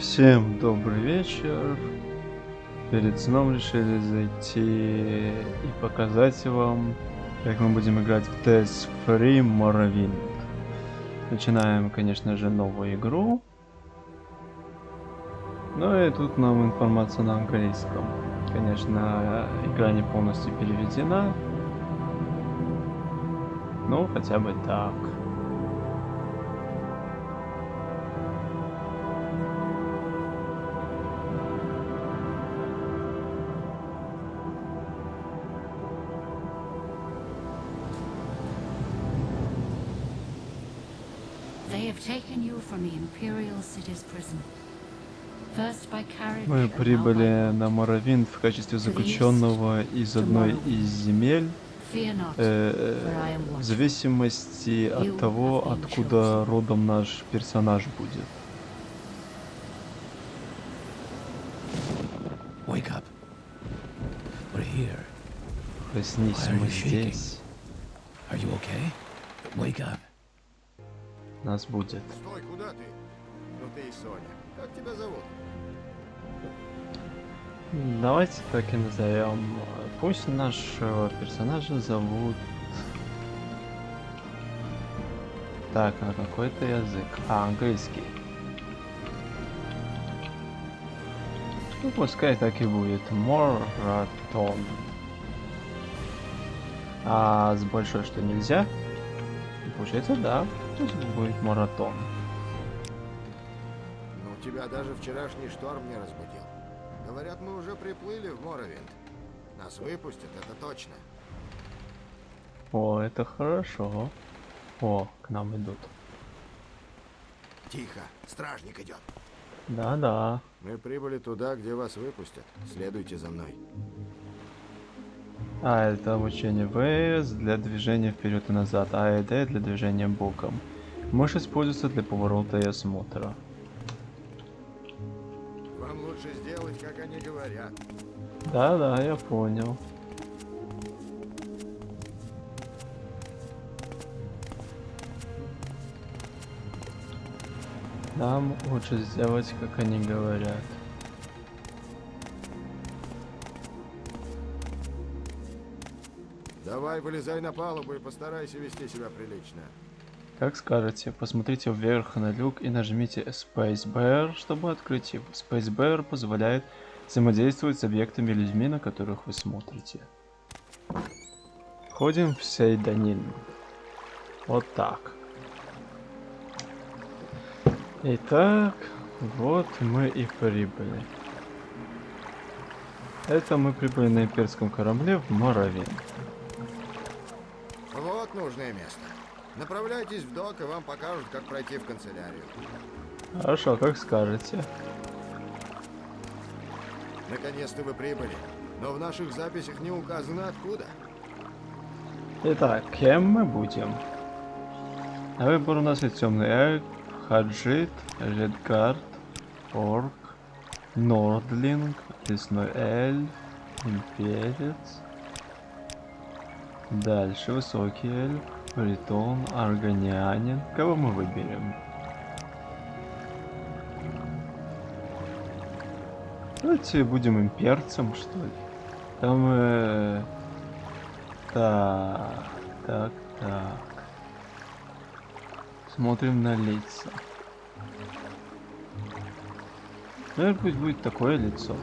Всем добрый вечер. Перед сном решили зайти и показать вам, как мы будем играть в TS Free Morrowind. Начинаем, конечно же, новую игру. Ну и тут нам информация на английском. Конечно, игра не полностью переведена. Ну, хотя бы так. Мы прибыли на Моровинд в качестве заключенного из одной из земель, Fear not, э, for I am в watching. зависимости от того, откуда родом наш персонаж будет. Wake up. We're here. Проснись, мы здесь. Are you okay? Wake up. Нас будет. Стой, куда ты? Ну ты и Соня. Как тебя зовут? Давайте так и назовем. Пусть нашего персонажа зовут... Так, на какой-то язык. А, английский. Ну, пускай так и будет. Моратон. А с большой что нельзя? Получается, да. Пусть будет маратон. Ну тебя даже вчерашний шторм не разбудил. Говорят, мы уже приплыли в Моровинд. Нас выпустят, это точно. О, это хорошо. О, к нам идут. Тихо, стражник идет. Да-да. Мы прибыли туда, где вас выпустят. Следуйте за мной. А, это обучение ВС для движения вперед и назад, а ЭД для движения боком. Может использоваться для поворота и осмотра. Вам лучше сделать, как они говорят. Да-да, я понял. Нам лучше сделать, как они говорят. Давай, вылезай на палубу и постарайся вести себя прилично. Как скажете, посмотрите вверх на люк и нажмите Spacebar, чтобы открыть его. Spacebar позволяет взаимодействовать с объектами людьми, на которых вы смотрите. Входим в Сейданин. Вот так. Итак, вот мы и прибыли. Это мы прибыли на имперском корабле в Моровин. Вот нужное место. Направляйтесь в док, и вам покажут, как пройти в канцелярию. Хорошо, как скажете. Наконец-то вы прибыли. Но в наших записях не указано откуда. Итак, кем мы будем? На выбор у нас есть темный эльф, хаджит, редгард, орк, нордлинг, лесной эльф, имперец. Дальше высокий эльф, бритон, аргонянин. Кого мы выберем? Давайте будем имперцем, что ли. Там... э, Так, так, так. Смотрим на лица. Наверное, пусть будет такое лицо.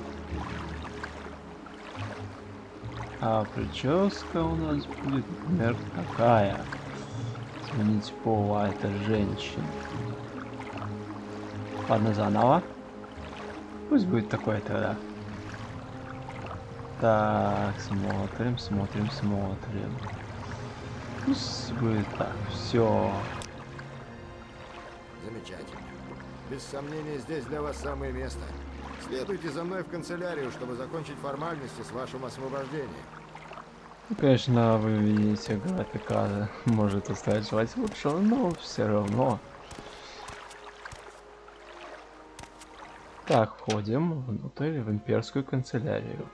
А прическа у нас будет, например, такая. Сменить пол, а это женщина. Ладно, заново. Пусть будет такое тогда. Так, смотрим, смотрим, смотрим. Пусть будет так, все. Замечательно. Без сомнения, здесь для вас самое место. Следуйте за мной в канцелярию, чтобы закончить формальности с вашим освобождением. Ну, конечно, вы видите, графика может оставить лучшего, но все равно. Так, входим внутрь в имперскую канцелярию.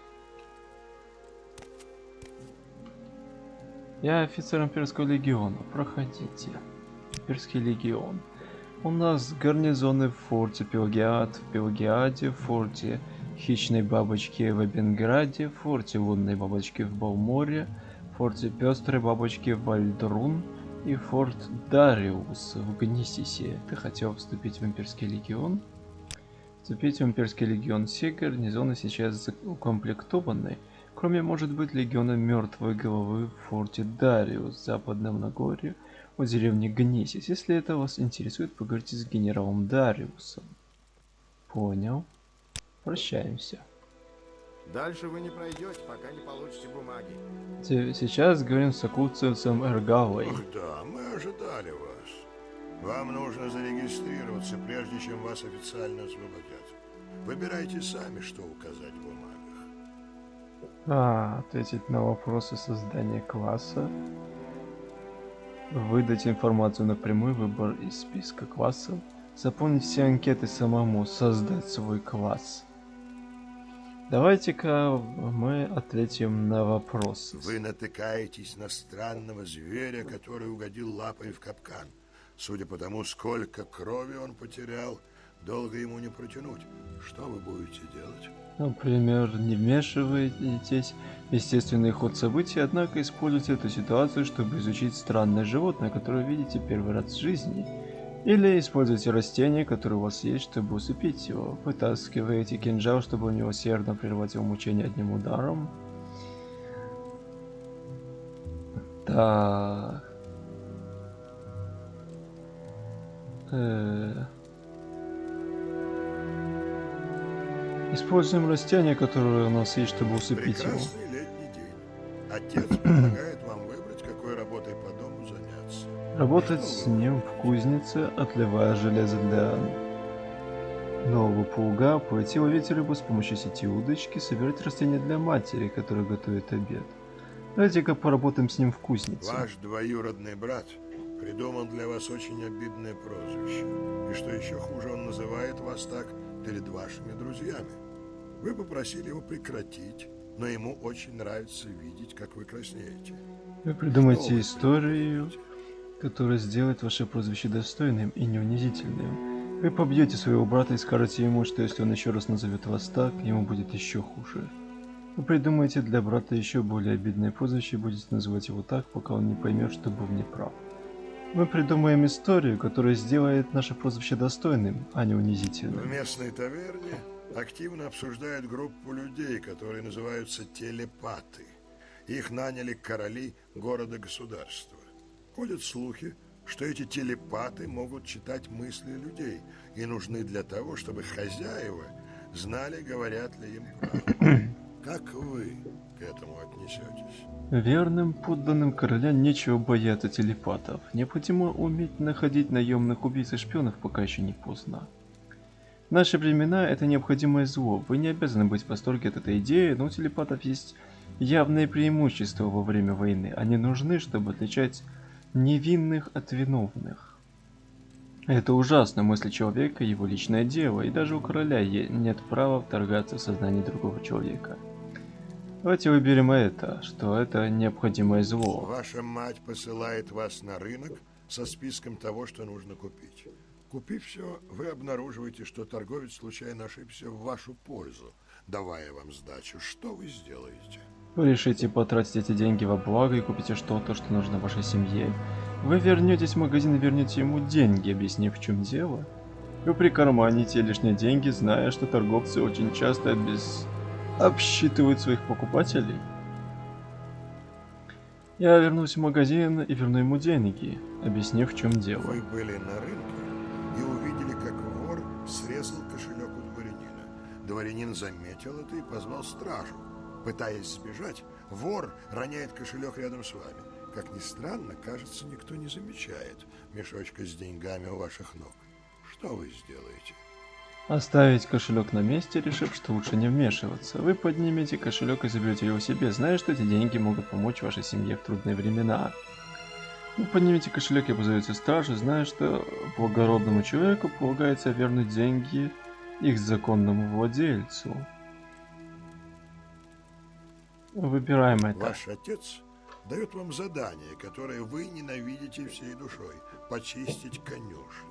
Я офицер имперского легиона. Проходите. Имперский легион. У нас гарнизоны в форте Пелагиад, в Пелагиаде, в форте Хищной Бабочки в Эбенграде, форте Лунной Бабочки в Балморе, форте Пестрой Бабочки в Вальдрун и форт Дариус в Гнисисе. Ты хотел вступить в Имперский Легион? Вступить в Имперский Легион. Все гарнизоны сейчас укомплектованы, кроме, может быть, Легиона Мертвой Головы в форте Дариус Западном Нагорье у деревни Гнисис. Если это вас интересует, поговорите с генералом Дариусом. Понял. Прощаемся. Дальше вы не пройдете, пока не получите бумаги. Сейчас говорим с акуцевцем Эргалой. Ах да, мы ожидали вас. Вам нужно зарегистрироваться, прежде чем вас официально освободят. Выбирайте сами, что указать в бумагах. А, ответить на вопросы создания класса. Выдать информацию напрямую, выбор из списка классов. Заполнить все анкеты самому, создать свой класс. Давайте-ка мы ответим на вопросы. Вы натыкаетесь на странного зверя, который угодил лапой в капкан. Судя по тому, сколько крови он потерял, долго ему не протянуть. Что вы будете делать? Например, не вмешиваетесь в естественный ход событий, однако используйте эту ситуацию, чтобы изучить странное животное, которое видите первый раз в жизни. Или используйте растение, которое у вас есть, чтобы усыпить его. Вытаскиваете кинжал, чтобы у него сердно прервать его мучение одним ударом. Так. Э. Используем растение, которое у нас есть, чтобы усыпить его. Отец предлагает Работать с ним в кузнице, отливая железо для нового плуга, пойти ловить рыбу с помощью сети удочки, собирать растения для матери, которая готовит обед. Давайте-ка поработаем с ним в кузнице. Ваш двоюродный брат придумал для вас очень обидное прозвище. И что еще хуже, он называет вас так перед вашими друзьями. Вы попросили его прекратить, но ему очень нравится видеть, как вы краснеете. Вы придумайте историю, которая сделает ваше прозвище достойным и не. Вы побьете своего брата и скажете ему, что если он еще раз назовет вас так, ему будет еще хуже. Вы придумаете для брата еще более обидное прозвище и будете называть его так, пока он не поймет, что был неправ. Мы придумаем историю, которая сделает наше прозвище достойным, а не В унизительным. местной таверне активно обсуждают группу людей, которые называются телепаты. Их наняли короли города-государства. Ходят слухи, что эти телепаты могут читать мысли людей и нужны для того, чтобы хозяева знали, говорят ли им правду. Как вы к этому отнесетесь? Верным подданным короля нечего бояться телепатов. Необходимо уметь находить наемных убийц и шпионов, пока еще не поздно. В наши времена это необходимое зло. Вы не обязаны быть в восторге от этой идеи, но у телепатов есть явные преимущества во время войны. Они нужны, чтобы отличать невинных от виновных. Это ужасно, мысли человека, его личное дело, и даже у короля нет права вторгаться в сознание другого человека. Давайте выберем это, что это необходимое зло. Ваша мать посылает вас на рынок со списком того, что нужно купить. Купив все, вы обнаруживаете, что торговец случайно ошибся в вашу пользу, давая вам сдачу. Что вы сделаете? Вы решите потратить эти деньги во благо и купите что-то, что нужно вашей семье. Вы вернетесь в магазин и вернете ему деньги, объяснив в чем дело. Вы прикарманите лишние деньги, зная, что торговцы очень часто без... обсчитывают своих покупателей. Я вернусь в магазин и верну ему деньги, объяснив в чем дело. Вы были на рынке и увидели, как вор срезал кошелек у дворянина. Дворянин заметил это и позвал стражу. Пытаясь сбежать, вор роняет кошелек рядом с вами. Как ни странно, кажется, никто не замечает мешочка с деньгами у ваших ног. Что вы сделаете? Оставить кошелек на месте, решив, что лучше не вмешиваться. Вы поднимете кошелек и заберете его себе, зная, что эти деньги могут помочь вашей семье в трудные времена. Вы поднимете кошелек и позовете стражу, зная, что благородному человеку полагается вернуть деньги их законному владельцу. Выбираем это. Ваш отец дает вам задание, которое вы ненавидите всей душой – почистить конюшню.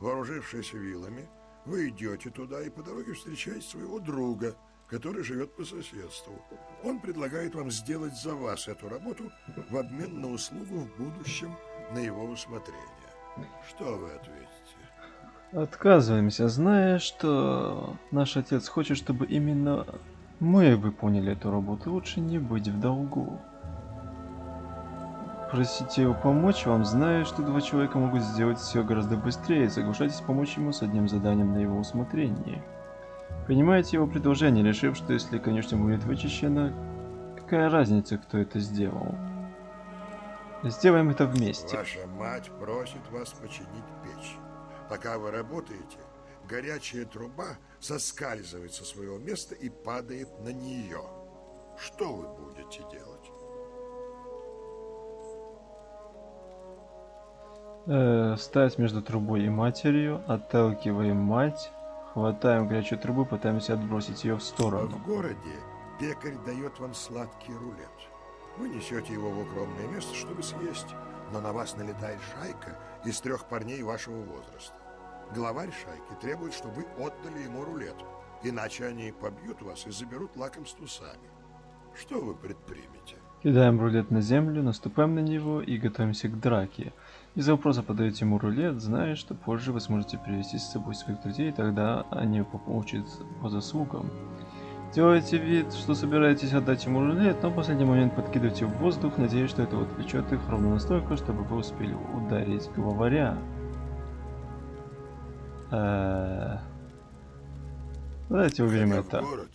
вооружившись вилами, вы идете туда и по дороге встречаете своего друга, который живет по соседству. Он предлагает вам сделать за вас эту работу в обмен на услугу в будущем на его усмотрение. Что вы ответите? Отказываемся, зная, что наш отец хочет, чтобы именно мы выполнили эту работу. Лучше не быть в долгу. Просите его помочь вам, зная, что два человека могут сделать все гораздо быстрее. Соглашайтесь помочь ему с одним заданием на его усмотрение. Принимайте его предложение, решив, что если, конечно, будет вычищено, какая разница, кто это сделал. Сделаем это вместе. Ваша мать просит вас починить печь. Пока вы работаете, горячая труба соскальзывает со своего места и падает на нее. Что вы будете делать? Э, встать между трубой и матерью, отталкиваем мать, хватаем горячую трубу, пытаемся отбросить ее в сторону. в городе пекарь дает вам сладкий рулет. Вы несете его в укромное место, чтобы съесть, но на вас налетает шайка из трех парней вашего возраста. Главарь шайки требует, чтобы вы отдали ему рулет, иначе они побьют вас и заберут лакомство сами. Что вы предпримете? Кидаем рулет на землю, наступаем на него и готовимся к драке. Из-за вопроса подаете ему рулет, зная, что позже вы сможете привести с собой своих друзей, тогда они получат по заслугам. Делаете вид, что собираетесь отдать ему рулет, но в последний момент подкидываете в воздух, надеясь, что это отвлечет их ровно настолько, чтобы вы успели ударить главаря. Э, Давайте уберем это. город,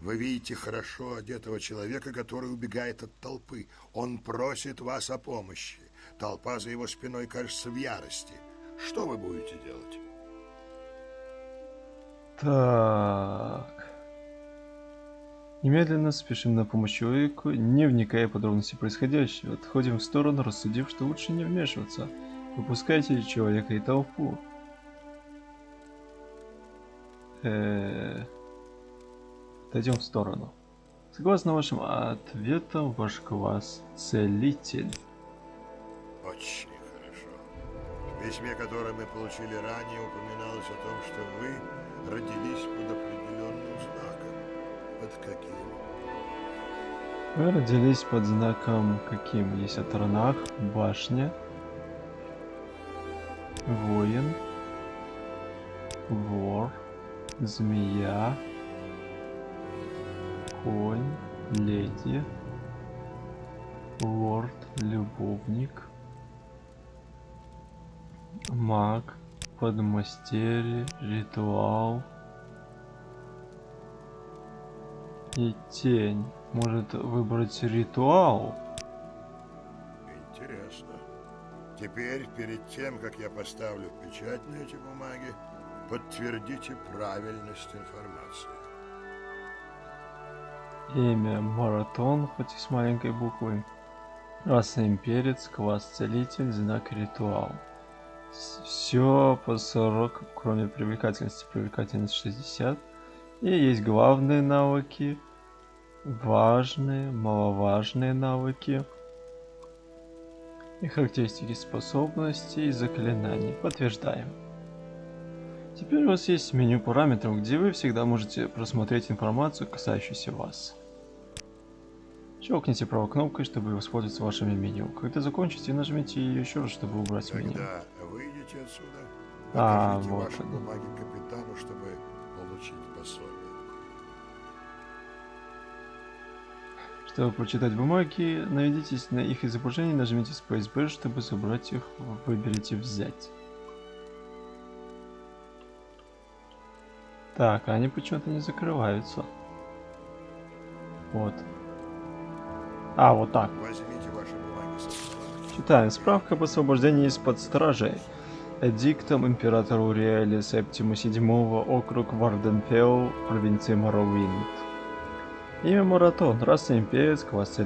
вы видите хорошо одетого человека, который убегает от толпы. Он просит вас о помощи. Толпа за его спиной кажется в ярости. Что вы будете делать? Так. Немедленно спешим на помощь человеку, не вникая в подробности происходящего. Отходим в сторону, рассудив, что лучше не вмешиваться. Выпускайте человека и толпу. Э, Отойдем в сторону. Согласно вашим ответам, ваш класс целитель. Очень хорошо. В письме, которое мы получили ранее, упоминалось о том, что вы родились под определенным знаком. Под каким? Вы родились под знаком каким? Есть Атранах, башня, воин, вор, змея, конь, леди, лорд, любовник, маг, подмастерье, ритуал. И тень. Может выбрать ритуал? Интересно. Теперь, перед тем, как я поставлю печать на эти бумаги, подтвердите правильность информации. Имя Маратон, хоть и с маленькой буквы. Раса Имперец, класс Целитель, знак Ритуал. Все по 40, кроме привлекательности. Привлекательность 60. И есть главные навыки, важные, маловажные навыки. И характеристики способностей и заклинаний. Подтверждаем. Теперь у вас есть меню параметров, где вы всегда можете просмотреть информацию, касающуюся вас. Щелкните правой кнопкой, чтобы воспользоваться вашими меню. Когда закончите, нажмите ее еще раз, чтобы убрать меню. Когда выйдете отсюда, А, вот ваши они. бумаги капитану, чтобы получить пособие. Чтобы прочитать бумаги, наведитесь на их изображение, нажмите Space Bar, чтобы собрать их, выберите «Взять». Так, они почему-то не закрываются. Вот. А, вот так. Читаем. Справка об освобождении из-под стражей. Эдиктом императора Уриэля Септима VII, округ Варденфелл, провинция Моровинд. Имя Маратон, раса имперец, класс.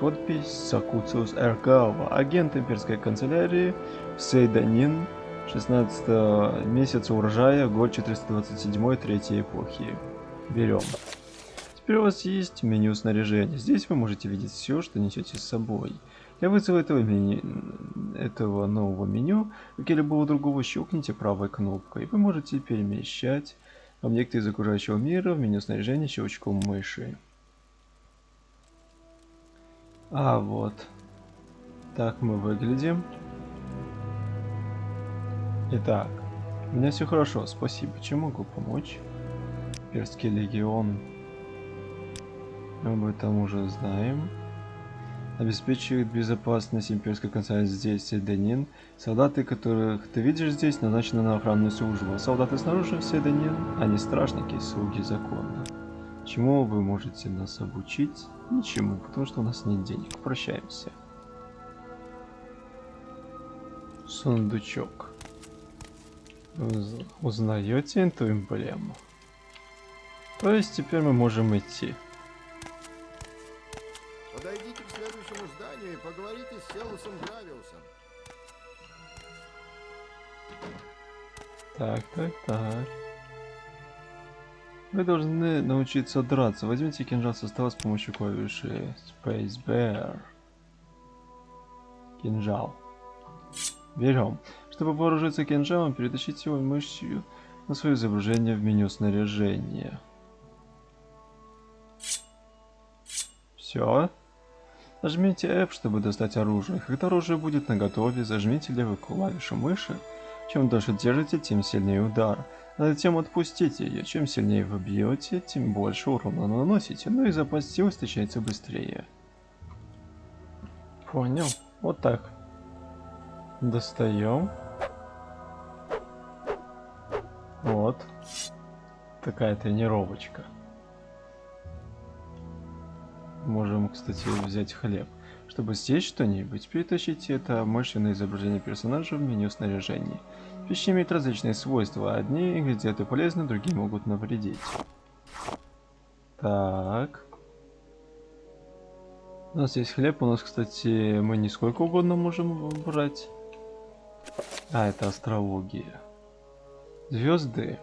Подпись Сакуциус Эргава, агент имперской канцелярии, Сейданин, 16 месяца урожая, год 427 третьей эпохи. Берем. Теперь у вас есть меню снаряжения. Здесь вы можете видеть все, что несете с собой. Для вызова этого, меню, этого нового меню, как и любого другого, щелкните правой кнопкой. Вы можете перемещать объекты из окружающего мира в меню снаряжения щелчком мыши. А вот. Так мы выглядим. Итак, у меня все хорошо, спасибо. Чем могу помочь? Перский легион. Об этом уже знаем. Обеспечивает безопасность имперской канцелярии здесь, Седанин. Солдаты, которых ты видишь здесь, назначены на охранную службу. Солдаты снаружи, Седанин, они стражники, слуги закона. Чему вы можете нас обучить? Ничему, потому что у нас нет денег. Прощаемся. Сундучок. Уз- Узнаете эту эмблему? То есть теперь мы можем идти. Подойдите к следующему зданию и поговорите с Селусом Гравиусом. Так, так, так. Вы должны научиться драться. Возьмите кинжал со стола с помощью клавиши Space Bear. Кинжал. Берем. Чтобы вооружиться кинжалом, перетащите его мышью на свое изображение в меню снаряжения. Все. Нажмите F, чтобы достать оружие. Когда оружие будет наготове, зажмите левую клавишу мыши. Чем дольше держите, тем сильнее удар. А затем отпустите ее. Чем сильнее вы бьете, тем больше урона наносите. Ну и запас сил истощается быстрее. Понял. Вот так. Достаем. Вот. Такая тренировочка. Можем, кстати, взять хлеб. Чтобы съесть что-нибудь, перетащите это мышленное изображение персонажа в меню снаряжения. Пища имеет различные свойства. Одни ингредиенты полезны, другие могут навредить. Так. У нас есть хлеб. У нас, кстати, мы не сколько угодно можем брать. А, это астрология. Звезды,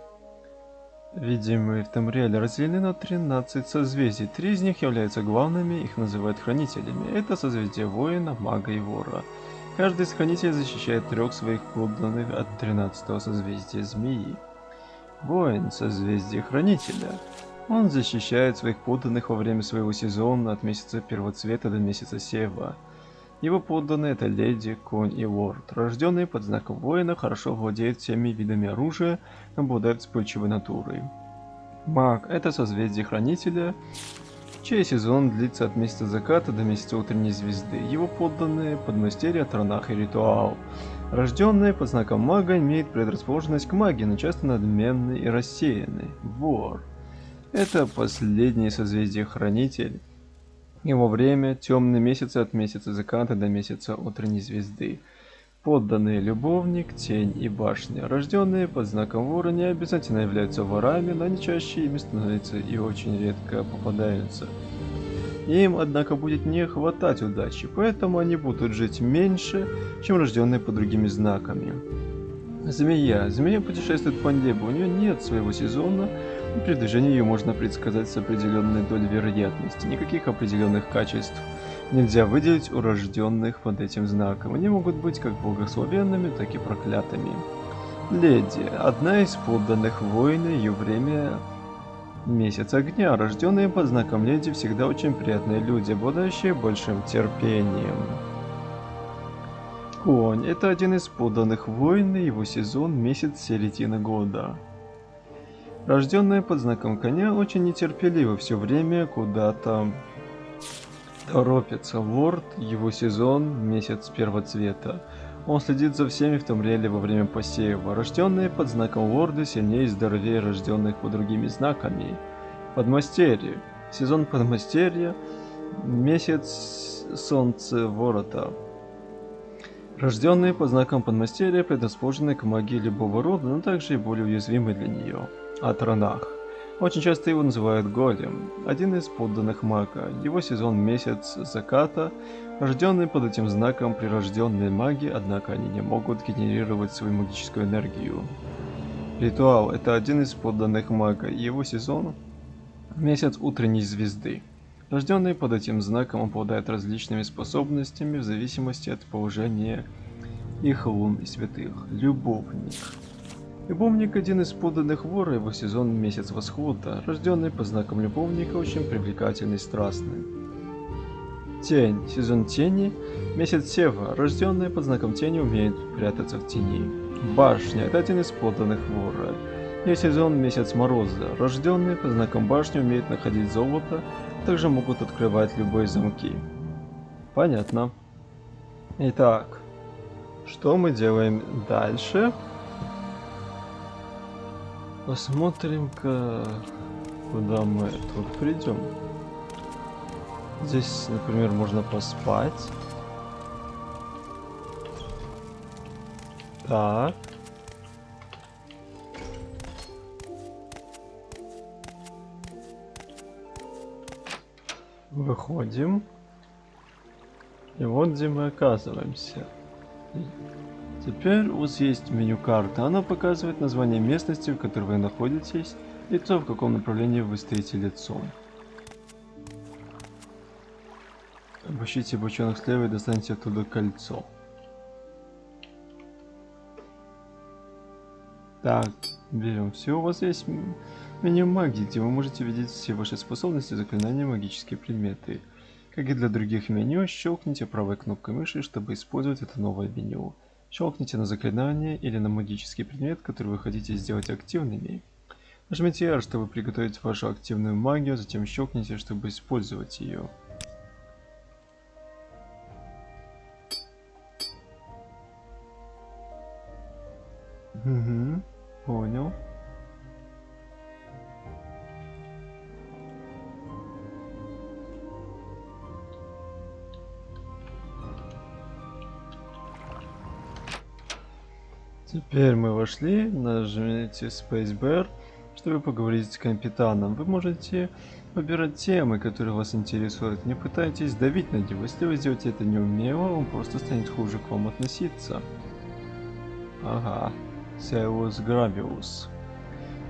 видимые в Тамриэле, разделены на 13 созвездий. Три из них являются главными, их называют хранителями. Это созвездие воина, мага и вора. Каждый из хранителей защищает трех своих подданных от 13 созвездия змеи. Воин – созвездие хранителя. Он защищает своих подданных во время своего сезона от месяца первоцвета до месяца сева. Его подданные это леди, конь и лорд. Рожденные под знаком воина хорошо владеют всеми видами оружия, обладают вспыльчивой натурой. Маг – это созвездие хранителя, чей сезон длится от месяца заката до месяца утренней звезды. Его подданные – подмастерья, тронах и ритуал. Рожденные под знаком мага имеют предрасположенность к магии, но часто надменны и рассеяны. Вор – это последнее созвездие хранитель. Его время – темные месяцы от месяца заката до месяца утренней звезды. Подданные любовник, тень и башня. Рожденные под знаком вора не обязательно являются ворами, но они чаще ими становятся и очень редко попадаются. Им, однако, будет не хватать удачи, поэтому они будут жить меньше, чем рожденные под другими знаками. Змея. Змея путешествует по небу, у нее нет своего сезона, движении ее можно предсказать с определенной долей вероятности. Никаких определенных качеств нельзя выделить у рожденных под этим знаком. Они могут быть как благословенными, так и проклятыми. Леди. Одна из подданных воина, ее время месяц огня. Рожденные под знаком леди всегда очень приятные люди, обладающие большим терпением. Конь – это один из подданных воин, и его сезон – месяц середины года. Рожденные под знаком коня очень нетерпеливы, все время куда-то торопится. Лорд, его сезон, месяц первоцвета. Он следит за всеми в том реле во время посева. Рожденные под знаком лорда сильнее и здоровее рожденных под другими знаками. Подмастерье. Сезон подмастерья. Месяц солнце ворота. Рожденные под знаком подмастерья предрасположены к магии любого рода, но также и более уязвимы для нее. О тронах. Очень часто его называют Голем, один из подданных мага. Его сезон месяц заката, рожденные под этим знаком прирожденные маги, однако они не могут генерировать свою магическую энергию. Ритуал – это один из подданных мага, его сезон – месяц утренней звезды. Рожденные под этим знаком обладают различными способностями в зависимости от положения их лун и святых. Любовник. Любовник – один из подданных вора, его сезон – месяц восхода. Рожденный по знакам любовника очень привлекательный и страстный. Тень. Сезон тени. Месяц Сева. Рожденный под знаком тени умеет прятаться в тени. Башня. Это один из подданных вора. Ее сезон месяц мороза. Рожденные по знакам башни умеют находить золото, также могут открывать любые замки. Понятно. Итак, что мы делаем дальше? Посмотрим-ка, куда мы тут придем. Здесь, например, можно поспать. Так. Выходим. И вот где мы оказываемся. Теперь у вас есть меню карты. Она показывает название местности, в которой вы находитесь, и то, в каком направлении вы стоите лицом. Обыщите бочонок слева и достаньте оттуда кольцо. Так, берем все. У вас есть меню магии, где вы можете видеть все ваши способности, заклинания, магические предметы. Как и для других меню, щелкните правой кнопкой мыши, чтобы использовать это новое меню. Щелкните на заклинание или на магический предмет, который вы хотите сделать активными. Нажмите R, чтобы приготовить вашу активную магию, затем щелкните, чтобы использовать ее. Угу, понял. Теперь мы вошли, нажмите Spacebar, чтобы поговорить с капитаном. Вы можете выбирать темы, которые вас интересуют. Не пытайтесь давить на него. Если вы сделаете это неумело, он просто станет хуже к вам относиться. Ага. Сеус Гравиус.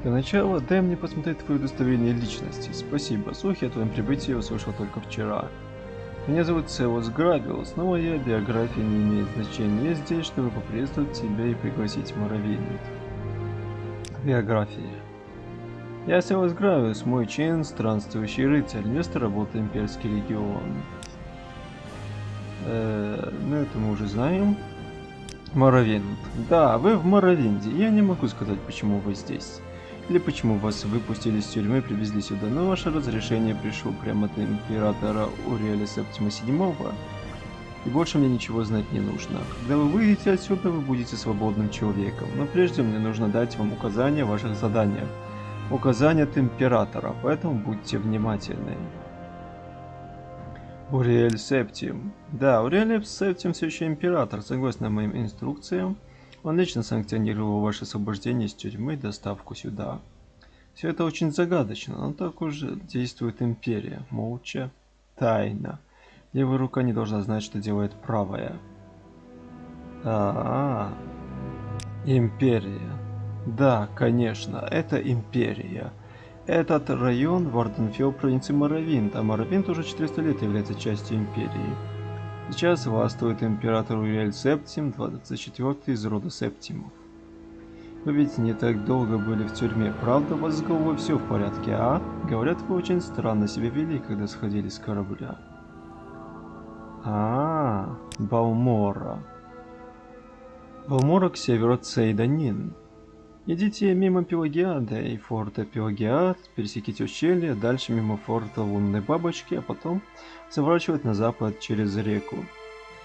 Для начала, дай мне посмотреть твое удостоверение личности. Спасибо, слухи о твоем прибытии я услышал только вчера. Меня зовут Сеус Гравиус, но моя биография не имеет значения. Я здесь, чтобы поприветствовать тебя и пригласить в Моровейник. Биография. Я Сеус Гравиус, мой чин, странствующий рыцарь, место работы Имперский регион. Э, ну это мы уже знаем. Моровинд. Да, вы в Моровинде. Я не могу сказать, почему вы здесь. Или почему вас выпустили из тюрьмы и привезли сюда, но ваше разрешение пришло прямо от императора Уриэля Септима VII. И больше мне ничего знать не нужно. Когда вы выйдете отсюда, вы будете свободным человеком. Но прежде мне нужно дать вам указания о ваших заданиях. Указания от императора, поэтому будьте внимательны. Уриэль Септим. Да, Уриэль Септим все еще император, согласно моим инструкциям. Он лично санкционировал ваше освобождение из тюрьмы и доставку сюда. Все это очень загадочно, но так уже действует империя. Молча, тайно. Левая рука не должна знать, что делает правая. А, -а, -а. империя. Да, конечно, это империя. Этот район Варденфилл провинции Моровинт, а Моровинт уже 400 лет является частью империи. Сейчас властвует император Уриэль Септим, 24 из рода Септимов. Вы ведь не так долго были в тюрьме, правда? У вас с головой все в порядке, а? Говорят, вы очень странно себя вели, когда сходили с корабля. А, -а, -а Балмора. Балмора к северу от. Идите мимо Пелагиада и форта Пелагиад, пересеките ущелье, дальше мимо форта Лунной Бабочки, а потом заворачивать на запад через реку.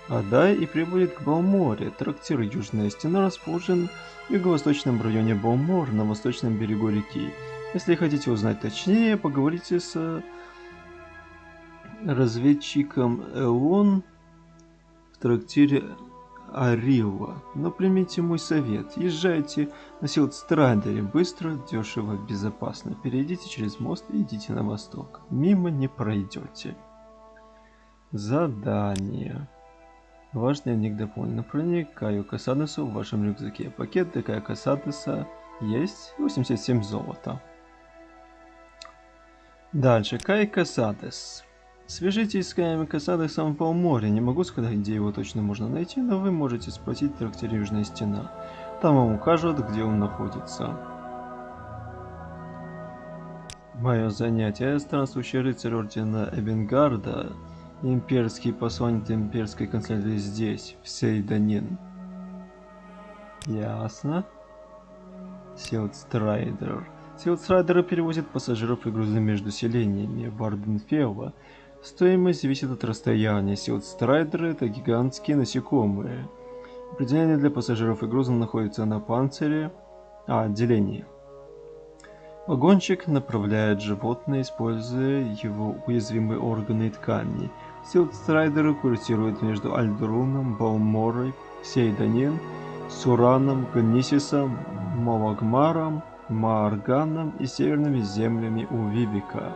Адай и прибудет к Балморе. Трактир Южная Стена расположен в юго-восточном районе Балмор, на восточном берегу реки. Если хотите узнать точнее, поговорите с разведчиком Элон в трактире Арилла. Но примите мой совет. Езжайте на Силдстрадере быстро, дешево, безопасно. Перейдите через мост и идите на восток. Мимо не пройдете. Задание. Ваш дневник дополнен. Направление Каю Касадесу в вашем рюкзаке. Пакет Каю Касадеса есть 87 золота. Дальше. Кай Касадес. Свяжитесь с Каем Косадесом в Балморе. Не могу сказать, где его точно можно найти, но вы можете спросить в трактире Южная Стена. Там вам укажут, где он находится. Мое занятие. Странствующий рыцарь Ордена Эбенгарда. Имперский посланник имперской канцелярии здесь, в Сейда Нин. Ясно. Silt strider. Силдстрайдеры перевозят пассажиров и грузы между селениями Варденфелла. Стоимость зависит от расстояния. Силдстрайдеры это гигантские насекомые. Определение для пассажиров и груза находится на панцире, а, отделении. Вагончик направляет животное, используя его уязвимые органы и ткани. Силдстрайдеры курсируют между Альдруном, Балморой, Сейданин, Сураном, Гнисисом, Малагмаром, Маарганом и северными землями у Вибика.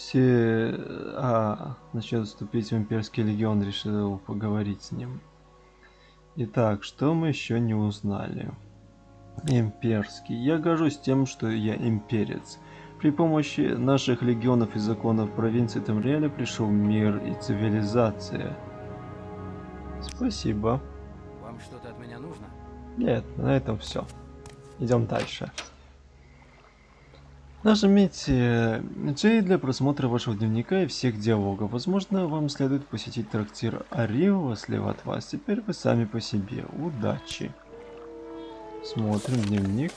Все... А, насчет вступить в Имперский Легион решил поговорить с ним. Итак, что мы еще не узнали? Имперский. Я горжусь тем, что я имперец. При помощи наших легионов и законов провинции Тамриэля пришел мир и цивилизация. Спасибо. Вам что-то от меня нужно? Нет, на этом все. Идем дальше. Нажмите J для просмотра вашего дневника и всех диалогов. Возможно, вам следует посетить трактир Арио слева от вас. Теперь вы сами по себе. Удачи. Смотрим дневник.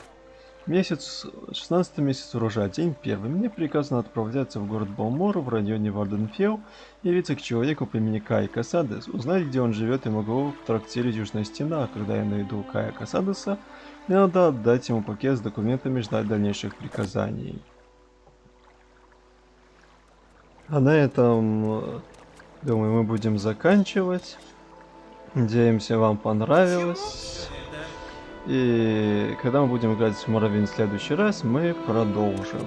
Месяц, 16 месяц урожая, день первый. Мне приказано отправляться в город Балмор в районе Варденфелл, явиться к человеку по имени Кай Касадес, узнать, где он живет, и могу в трактире Южная Стена, а когда я найду Кая Касадеса, мне надо отдать ему пакет с документами ждать дальнейших приказаний. А на этом, думаю, мы будем заканчивать. Надеемся, вам понравилось. И когда мы будем играть в Моровин в следующий раз, мы продолжим.